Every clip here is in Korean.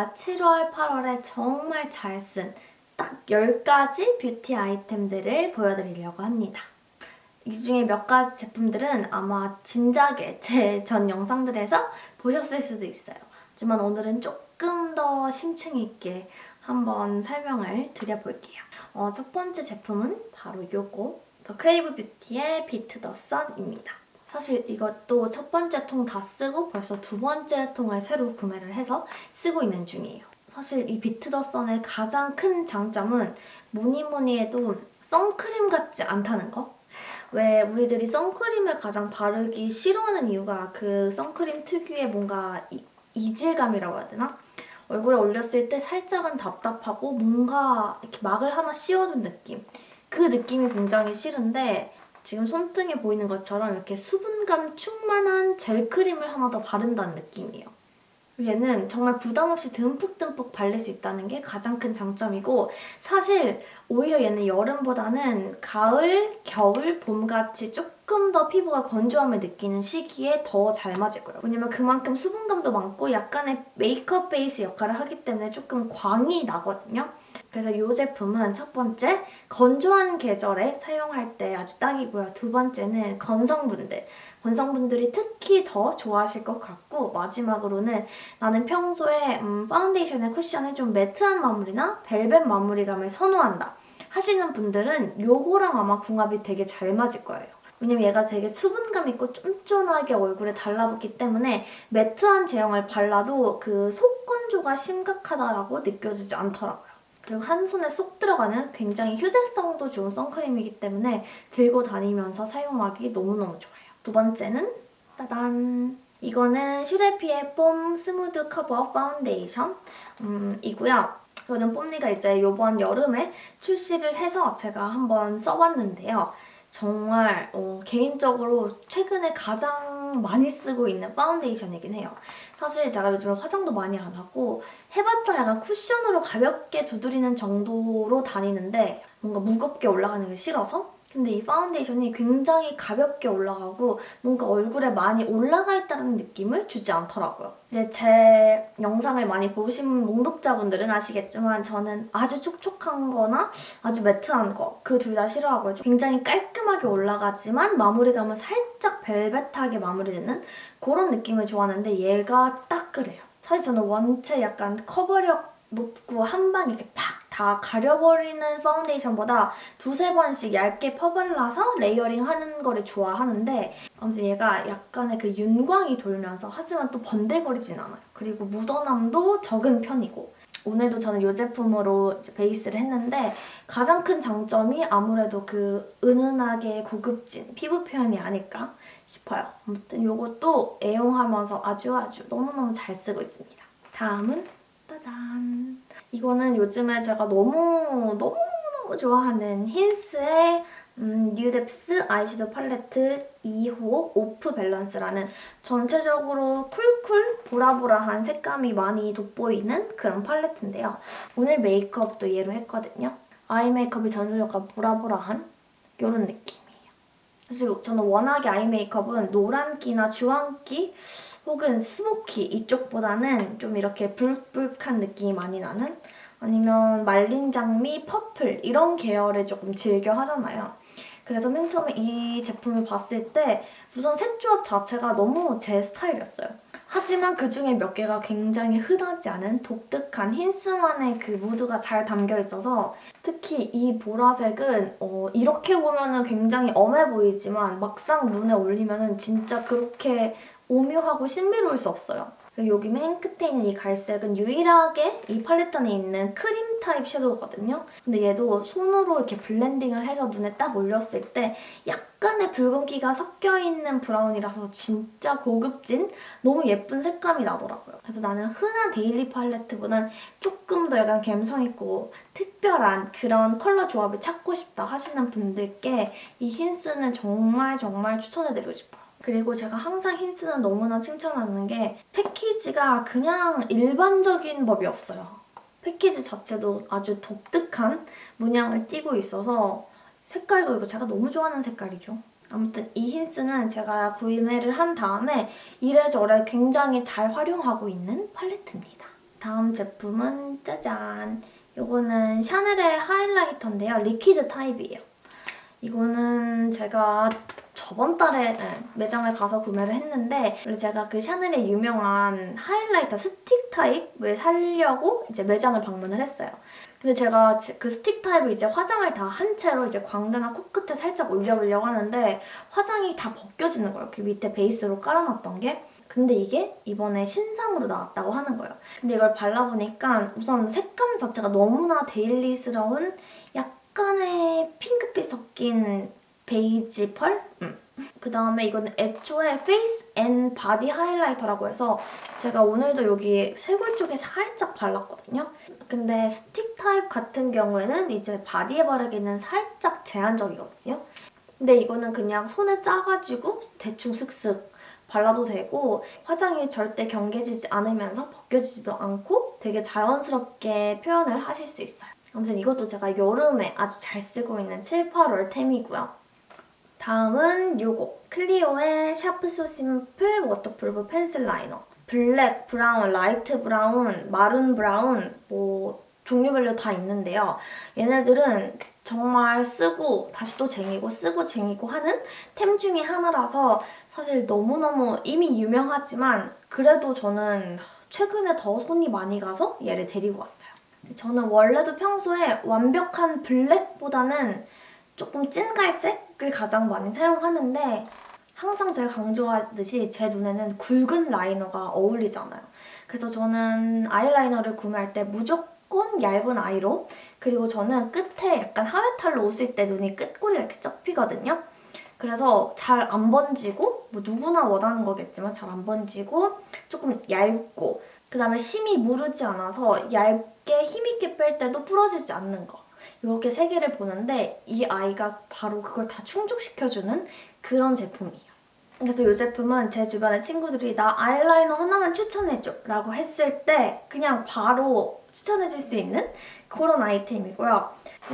제가 7월, 8월에 정말 잘 쓴 딱 10가지 뷰티 아이템들을 보여드리려고 합니다. 이 중에 몇 가지 제품들은 아마 진작에 제 전 영상들에서 보셨을 수도 있어요. 하지만 오늘은 조금 더 심층 있게 한번 설명을 드려볼게요. 어, 첫 번째 제품은 바로 이거 더 크레이브 뷰티의 Beet The Sun입니다. 사실 이것도 첫 번째 통 다 쓰고 벌써 두 번째 통을 새로 구매를 해서 쓰고 있는 중이에요. 사실 이 비트 더 선의 가장 큰 장점은 뭐니 뭐니 해도 선크림 같지 않다는 거? 왜 우리들이 선크림을 가장 바르기 싫어하는 이유가 그 선크림 특유의 뭔가 이, 이질감이라고 해야 되나? 얼굴에 올렸을 때 살짝은 답답하고 뭔가 이렇게 막을 하나 씌워둔 느낌. 그 느낌이 굉장히 싫은데 지금 손등에 보이는 것처럼 이렇게 수분감 충만한 젤 크림을 하나 더 바른다는 느낌이에요. 얘는 정말 부담 없이 듬뿍듬뿍 바를 수 있다는 게 가장 큰 장점이고 사실 오히려 얘는 여름보다는 가을, 겨울, 봄같이 조금 더 피부가 건조함을 느끼는 시기에 더 잘 맞을 거예요. 왜냐면 그만큼 수분감도 많고 약간의 메이크업 베이스 역할을 하기 때문에 조금 광이 나거든요. 그래서 이 제품은 첫 번째, 건조한 계절에 사용할 때 아주 딱이고요. 두 번째는 건성분들. 건성분들이 특히 더 좋아하실 것 같고 마지막으로는 나는 평소에 음, 파운데이션의 쿠션을 좀 매트한 마무리나 벨벳 마무리감을 선호한다 하시는 분들은 요거랑 아마 궁합이 되게 잘 맞을 거예요. 왜냐면 얘가 되게 수분감 있고 쫀쫀하게 얼굴에 달라붙기 때문에 매트한 제형을 발라도 그 속건조가 심각하다고 느껴지지 않더라고요. 그리고 한 손에 쏙 들어가는 굉장히 휴대성도 좋은 선크림이기 때문에 들고 다니면서 사용하기 너무너무 좋아요. 두 번째는 따단! 이거는 슈레피의 뽐 스무드 커버 파운데이션 음, 이고요. 이거는 뽐니가 이제 이번 여름에 출시를 해서 제가 한번 써봤는데요. 정말 어, 개인적으로 최근에 가장 많이 쓰고 있는 파운데이션이긴 해요. 사실 제가 요즘에 화장도 많이 안 하고 해봤자 약간 쿠션으로 가볍게 두드리는 정도로 다니는데 뭔가 무겁게 올라가는 게 싫어서 근데 이 파운데이션이 굉장히 가볍게 올라가고 뭔가 얼굴에 많이 올라가 있다는 느낌을 주지 않더라고요. 이제 제 영상을 많이 보신 몽독자분들은 아시겠지만 저는 아주 촉촉한 거나 아주 매트한 거 그 둘 다 싫어하고요. 굉장히 깔끔하게 올라가지만 마무리감은 살짝 벨벳하게 마무리되는 그런 느낌을 좋아하는데 얘가 딱 그래요. 사실 저는 원체 약간 커버력 높고 한 방 이렇게 팍 다 가려버리는 파운데이션보다 두세 번씩 얇게 퍼발라서 레이어링 하는 거를 좋아하는데 아무튼 얘가 약간의 그 윤광이 돌면서 하지만 또 번들거리진 않아요. 그리고 묻어남도 적은 편이고 오늘도 저는 이 제품으로 베이스를 했는데 가장 큰 장점이 아무래도 그 은은하게 고급진 피부 표현이 아닐까 싶어요. 아무튼 이것도 애용하면서 아주 아주 너무너무 잘 쓰고 있습니다. 다음은 따단! 이거는 요즘에 제가 너무너무너무 좋아하는 힌스의 음, 뉴뎁스 아이섀도우 팔레트 2호 Off Balance라는 전체적으로 쿨쿨 보라보라한 색감이 많이 돋보이는 그런 팔레트인데요. 오늘 메이크업도 얘로 했거든요. 아이 메이크업이 전체적으로 보라보라한 이런 느낌이에요. 사실 저는 워낙에 아이 메이크업은 노란기나 주황기 혹은 스모키 이쪽보다는 좀 이렇게 붉붉한 느낌이 많이 나는 아니면 말린 장미, 퍼플 이런 계열을 조금 즐겨 하잖아요. 그래서 맨 처음에 이 제품을 봤을 때 우선 색조합 자체가 너무 제 스타일이었어요. 하지만 그중에 몇 개가 굉장히 흔하지 않은 독특한 힌스만의 그 무드가 잘 담겨 있어서 특히 이 보라색은 어, 이렇게 보면 은 굉장히 엄해 보이지만 막상 눈에 올리면 은 진짜 그렇게 오묘하고 신비로울 수 없어요. 여기 맨 끝에 있는 이 갈색은 유일하게 이 팔레트 안에 있는 크림 타입 섀도우거든요. 근데 얘도 손으로 이렇게 블렌딩을 해서 눈에 딱 올렸을 때 약간의 붉은기가 섞여있는 브라운이라서 진짜 고급진 너무 예쁜 색감이 나더라고요. 그래서 나는 흔한 데일리 팔레트보단 조금 더 약간 감성있고 특별한 그런 컬러 조합을 찾고 싶다 하시는 분들께 이 힌스는 정말 정말 추천해드리고 싶어요. 그리고 제가 항상 힌스는 너무나 칭찬하는 게 패키지가 그냥 일반적인 법이 없어요. 패키지 자체도 아주 독특한 문양을 띠고 있어서 색깔도 이거 제가 너무 좋아하는 색깔이죠. 아무튼 이 힌스는 제가 구매를 한 다음에 이래저래 굉장히 잘 활용하고 있는 팔레트입니다. 다음 제품은 짜잔! 이거는 샤넬의 하이라이터인데요. 리퀴드 타입이에요. 이거는 제가 저번 달에 네, 매장을 가서 구매를 했는데 원래 제가 그 샤넬의 유명한 하이라이터 스틱 타입을 사려고 이제 매장을 방문을 했어요. 근데 제가 그 스틱 타입을 이제 화장을 다 한 채로 이제 광대나 코끝에 살짝 올려보려고 하는데 화장이 다 벗겨지는 거예요. 그 밑에 베이스로 깔아놨던 게. 근데 이게 이번에 신상으로 나왔다고 하는 거예요. 근데 이걸 발라보니까 우선 색감 자체가 너무나 데일리스러운 약간의 핑크빛 섞인 베이지 펄? 음. 그 다음에 이거는 애초에 face and body 하이라이터라고 해서 제가 오늘도 여기 쇄골 쪽에 살짝 발랐거든요. 근데 스틱 타입 같은 경우에는 이제 바디에 바르기는 살짝 제한적이거든요. 근데 이거는 그냥 손에 짜가지고 대충 슥슥 발라도 되고 화장이 절대 경계지지 않으면서 벗겨지지도 않고 되게 자연스럽게 표현을 하실 수 있어요. 아무튼 이것도 제가 여름에 아주 잘 쓰고 있는 7, 8월 템이고요. 다음은 요거 클리오의 Sharp So Simple Waterproof Pencil Liner Black, Brown, Light Brown, Maroon Brown 뭐 종류별로 다 있는데요. 얘네들은 정말 쓰고 다시 또 쟁이고 쓰고 쟁이고 하는 템 중에 하나라서 사실 너무너무 이미 유명하지만 그래도 저는 최근에 더 손이 많이 가서 얘를 데리고 왔어요. 저는 원래도 평소에 완벽한 블랙보다는 조금 찐 갈색을 가장 많이 사용하는데 항상 제가 강조하듯이 제 눈에는 굵은 라이너가 어울리잖아요. 그래서 저는 아이라이너를 구매할 때 무조건 얇은 아이로 그리고 저는 끝에 약간 하회탈로 웃을 때 눈이 끝꼬리가 이렇게 접히거든요. 그래서 잘 안 번지고 뭐 누구나 원하는 거겠지만 잘 안 번지고 조금 얇고 그 다음에 심이 무르지 않아서 얇게 힘있게 뺄 때도 부러지지 않는 거. 이렇게 세 개를 보는데 이 아이가 바로 그걸 다 충족시켜주는 그런 제품이에요. 그래서 이 제품은 제 주변의 친구들이 나 아이라이너 하나만 추천해줘 라고 했을 때 그냥 바로 추천해줄 수 있는 그런 아이템이고요.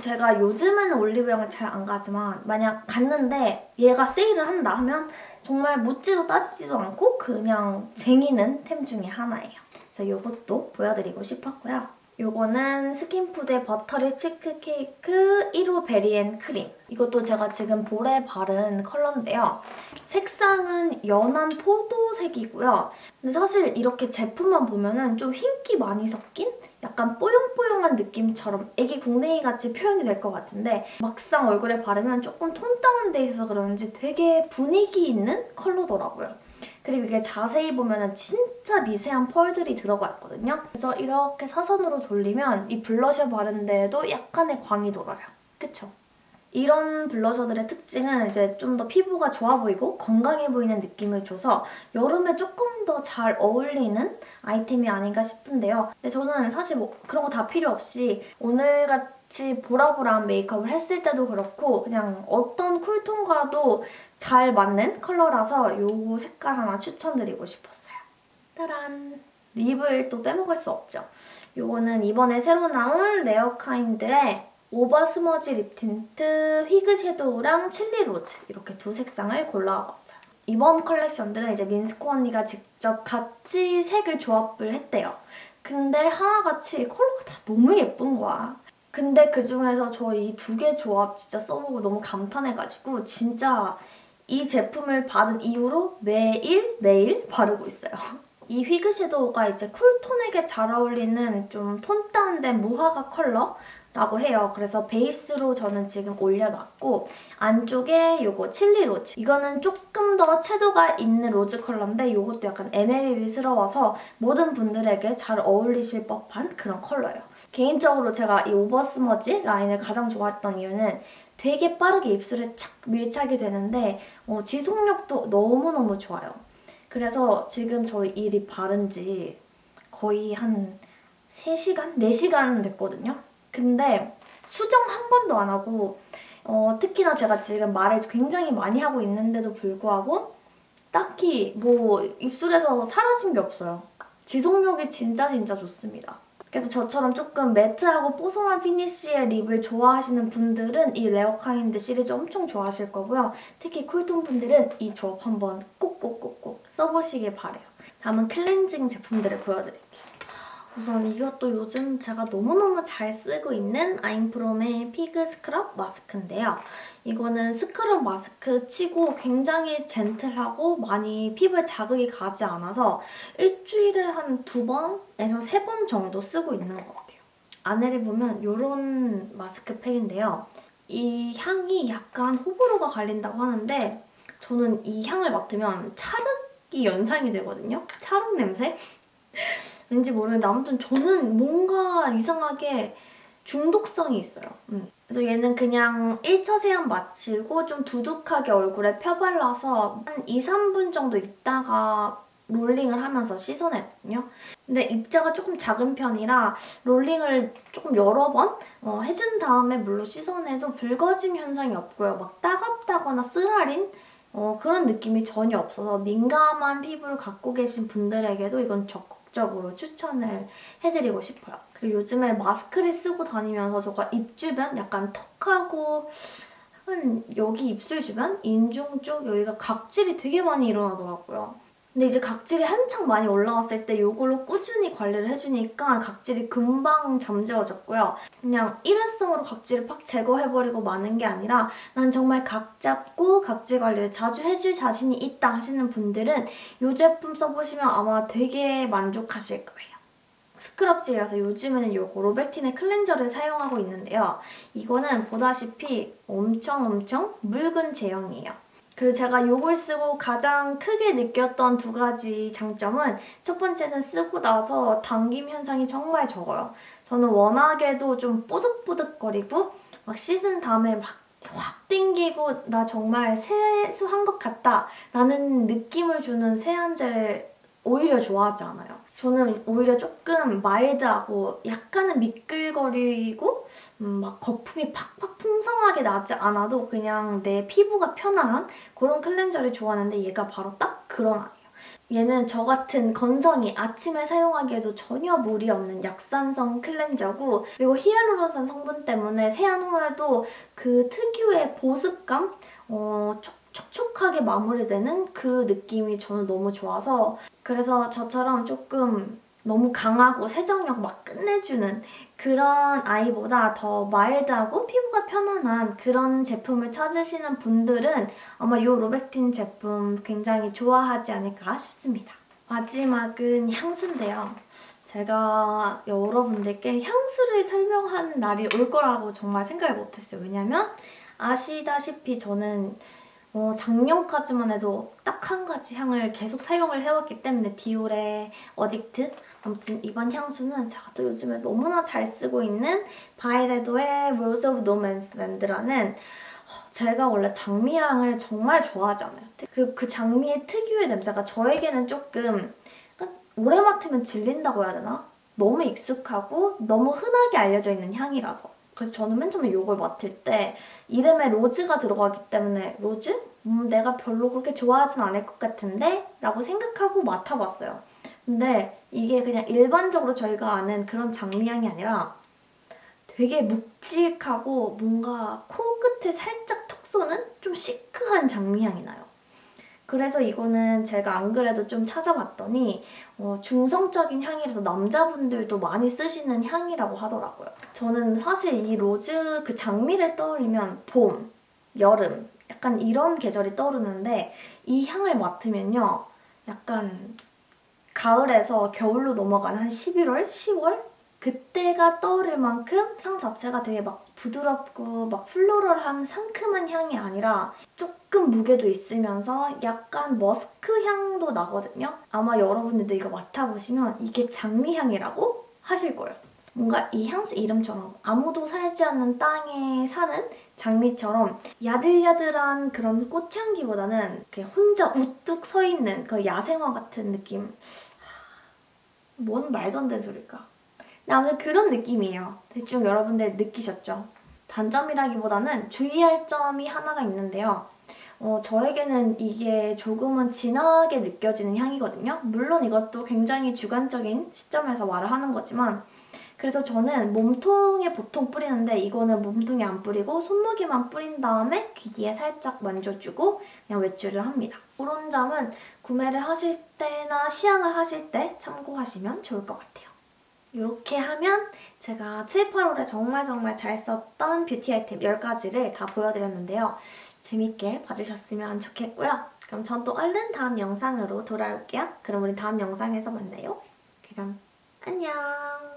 제가 요즘에는 올리브영을 잘 안 가지만 만약 갔는데 얘가 세일을 한다 하면 정말 묻지도 따지지도 않고 그냥 쟁이는 템 중에 하나예요. 그래서 이것도 보여드리고 싶었고요. 요거는 스킨푸드의 Buttery Cheek Cake 1호 Berry and Cream. 이것도 제가 지금 볼에 바른 컬러인데요. 색상은 연한 포도색이고요. 근데 사실 이렇게 제품만 보면 은좀 흰기 많이 섞인 약간 뽀용뽀용한 느낌처럼 애기 궁뎅이 같이 표현이 될 것 같은데 막상 얼굴에 바르면 조금 톤 다운돼 있어서 그런지 되게 분위기 있는 컬러더라고요. 그리고 이게 자세히 보면 진짜 미세한 펄들이 들어가 있거든요. 그래서 이렇게 사선으로 돌리면 이 블러셔 바른 데에도 약간의 광이 돌아요. 그쵸? 이런 블러셔들의 특징은 이제 좀 더 피부가 좋아 보이고 건강해 보이는 느낌을 줘서 여름에 조금 더 잘 어울리는 아이템이 아닌가 싶은데요. 근데 저는 사실 뭐 그런 거 다 필요 없이 오늘같이 보라보라한 메이크업을 했을 때도 그렇고 그냥 어떤 쿨톤과도 잘 맞는 컬러라서 이 색깔 하나 추천드리고 싶었어요. 따란! 립을 또 빼먹을 수 없죠. 이거는 이번에 새로 나온 레어카인드의 Over Smudge Lip Tint Fig Shadow랑 Chilly Rose 이렇게 두 색상을 골라와봤어요. 이번 컬렉션들은 이제 민스코 언니가 직접 같이 색을 조합을 했대요. 근데 하나같이 컬러가 다 너무 예쁜 거야. 근데 그중에서 저 이 두 개 조합 진짜 써보고 너무 감탄해가지고 진짜 이 제품을 받은 이후로 매일 매일 바르고 있어요. 이 Fig Shadow가 이제 cool tone에게 잘 어울리는 좀 tone down된 무화과 컬러라고 해요. 그래서 베이스로 저는 지금 올려놨고 안쪽에 이거 Chilly Rose. 이거는 조금 더 채도가 있는 rose 컬러인데 이것도 약간 MLBB스러워서 모든 분들에게 잘 어울리실 법한 그런 컬러예요. 개인적으로 제가 이 Over Smudge 라인을 가장 좋아했던 이유는 되게 빠르게 입술에 착 밀착이 되는데 어, 지속력도 너무너무 좋아요. 그래서 지금 저희 이 lip 바른 지 거의 한 3시간? 4시간 됐거든요. 근데 수정 한 번도 안 하고 어, 특히나 제가 지금 말을 굉장히 많이 하고 있는데도 불구하고 딱히 뭐 입술에서 사라진 게 없어요. 지속력이 진짜 진짜 좋습니다. 그래서 저처럼 조금 matte하고 뽀송한 finish의 lip을 좋아하시는 분들은 이 레어카인드 시리즈 엄청 좋아하실 거고요. 특히 cool tone 분들은 이 조합 한번 꼭꼭꼭꼭 써보시길 바래요. 다음은 클렌징 제품들을 보여드릴게요. 우선 이것도 요즘 제가 너무너무 잘 쓰고 있는 아임프롬의 피그 스크럽 마스크인데요. 이거는 스크럽 마스크 치고 굉장히 젠틀하고 많이 피부에 자극이 가지 않아서 일주일에 한 두 번에서 세 번 정도 쓰고 있는 것 같아요. 안에를 보면 이런 마스크팩인데요. 이 향이 약간 호불호가 갈린다고 하는데 저는 이 향을 맡으면 찰흙이 연상이 되거든요. 찰흙 냄새? 왠지 모르는데 아무튼 저는 뭔가 이상하게 중독성이 있어요. 음. 그래서 얘는 그냥 1차 세안 마치고 좀 두둑하게 얼굴에 펴발라서 한 2, 3분 정도 있다가 롤링을 하면서 씻어냈거든요. 근데 입자가 조금 작은 편이라 롤링을 조금 여러 번 어, 해준 다음에 물로 씻어내도 붉어짐 현상이 없고요. 막 따갑다거나 쓰라린 어, 그런 느낌이 전혀 없어서 민감한 피부를 갖고 계신 분들에게도 이건 적극 적으로 추천을 해드리고 싶어요. 그리고 요즘에 마스크를 쓰고 다니면서 제가 입 주변 약간 턱하고 한 여기 입술 주변, 인중 쪽 여기가 각질이 되게 많이 일어나더라고요. 근데 이제 각질이 한창 많이 올라왔을 때 이걸로 꾸준히 관리를 해주니까 각질이 금방 잠재워졌고요. 그냥 일회성으로 각질을 팍 제거해버리고 마는 게 아니라 난 정말 각 잡고 각질 관리를 자주 해줄 자신이 있다 하시는 분들은 이 제품 써보시면 아마 되게 만족하실 거예요. 스크럽제라서 요즘에는 요거 로베틴의 클렌저를 사용하고 있는데요. 이거는 보다시피 엄청 엄청 묽은 제형이에요. 그리고 제가 이걸 쓰고 가장 크게 느꼈던 두 가지 장점은 첫 번째는 쓰고 나서 당김 현상이 정말 적어요. 저는 워낙에도 좀 뽀득뽀득거리고 막 씻은 다음에 막 확 땡기고 나 정말 세수한 것 같다 라는 느낌을 주는 세안제를 오히려 좋아하지 않아요. 저는 오히려 조금 마일드하고 약간은 미끌거리고 음, 막 거품이 팍팍 풍성하게 나지 않아도 그냥 내 피부가 편안한 그런 클렌저를 좋아하는데 얘가 바로 딱 그런 아이예요. 얘는 저 같은 건성이 아침에 사용하기에도 전혀 무리 없는 약산성 클렌저고 그리고 히알루론산 성분 때문에 세안 후에도 그 특유의 보습감? 어, 촉 촉하게 마무리되는 그 느낌이 저는 너무 좋아서 그래서 저처럼 조금 너무 강하고 세정력 막 끝내주는 그런 아이보다 더 마일드하고 피부가 편안한 그런 제품을 찾으시는 분들은 아마 이 로백틴 제품 굉장히 좋아하지 않을까 싶습니다. 마지막은 향수인데요. 제가 여러분들께 향수를 설명하는 날이 올 거라고 정말 생각을 못했어요. 왜냐면 아시다시피 저는 어, 작년까지만 해도 딱 한 가지 향을 계속 사용을 해왔기 때문에 디올의 어딕트 아무튼 이번 향수는 제가 또 요즘에 너무나 잘 쓰고 있는 바이레도의 of No Man's Land라는 제가 원래 장미향을 정말 좋아하잖아요. 그리고 그 장미의 특유의 냄새가 저에게는 조금 오래 맡으면 질린다고 해야 되나? 너무 익숙하고 너무 흔하게 알려져 있는 향이라서 그래서 저는 맨 처음에 이걸 맡을 때 이름에 rose가 들어가기 때문에 rose? 음, 내가 별로 그렇게 좋아하진 않을 것 같은데? 라고 생각하고 맡아봤어요. 근데 이게 그냥 일반적으로 저희가 아는 그런 장미향이 아니라 되게 묵직하고 뭔가 코끝에 살짝 톡 쏘는 좀 시크한 장미향이 나요. 그래서 이거는 제가 안 그래도 좀 찾아봤더니 어, 중성적인 향이라서 남자분들도 많이 쓰시는 향이라고 하더라고요. 저는 사실 이 rose 그 장미를 떠올리면 봄, 여름 약간 이런 계절이 떠오르는데 이 향을 맡으면요. 약간 가을에서 겨울로 넘어가는 한 11월, 10월 그때가 떠오를 만큼 향 자체가 되게 막 부드럽고 막 플로럴한 상큼한 향이 아니라 조금 무게도 있으면서 약간 머스크 향도 나거든요. 아마 여러분들도 이거 맡아보시면 이게 장미향이라고 하실 거예요. 뭔가 이 향수 이름처럼 아무도 살지 않는 땅에 사는 장미처럼 야들야들한 그런 꽃향기보다는 혼자 우뚝 서 있는 그 야생화 같은 느낌. 뭔 말도 안 되는 소리일까? 아무튼 그런 느낌이에요. 대충 여러분들 느끼셨죠? 단점이라기보다는 주의할 점이 하나가 있는데요. 어, 저에게는 이게 조금은 진하게 느껴지는 향이거든요. 물론 이것도 굉장히 주관적인 시점에서 말을 하는 거지만 그래서 저는 몸통에 보통 뿌리는데 이거는 몸통에 안 뿌리고 손목에만 뿌린 다음에 귀 뒤에 살짝 만져주고 그냥 외출을 합니다. 그런 점은 구매를 하실 때나 시향을 하실 때 참고하시면 좋을 것 같아요. 이렇게 하면 제가 7, 8월에 정말 정말 잘 썼던 뷰티 아이템 10가지를 다 보여드렸는데요. 재밌게 봐주셨으면 좋겠고요. 그럼 전 또 얼른 다음 영상으로 돌아올게요. 그럼 우리 다음 영상에서 만나요. 그럼 안녕!